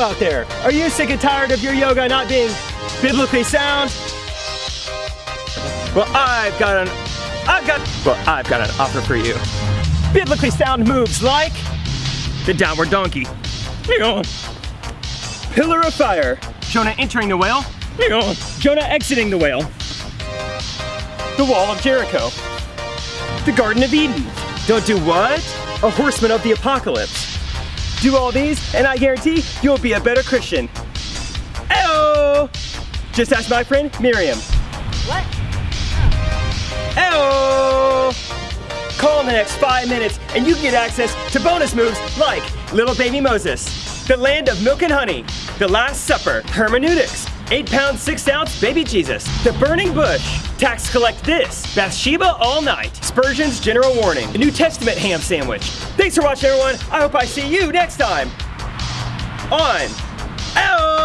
out there. Are you sick and tired of your yoga not being biblically sound? Well, I've got an, I've got, well, I've got an offer for you. Biblically sound moves like the downward donkey. Pillar of fire. Jonah entering the whale. Jonah exiting the whale. The wall of Jericho. The Garden of Eden. Don't do what? A horseman of the apocalypse. Do all these, and I guarantee you'll be a better Christian. Eyo! Just ask my friend Miriam. What? Eyo! Call in the next five minutes, and you can get access to bonus moves like Little Baby Moses, The Land of Milk and Honey, The Last Supper, Hermeneutics, 8 pound 6 ounce baby Jesus, The Burning Bush, Tax Collect This, Bathsheba All Night, Spurgeon's General Warning, The New Testament Ham Sandwich. Thanks for watching everyone, I hope I see you next time on Oh!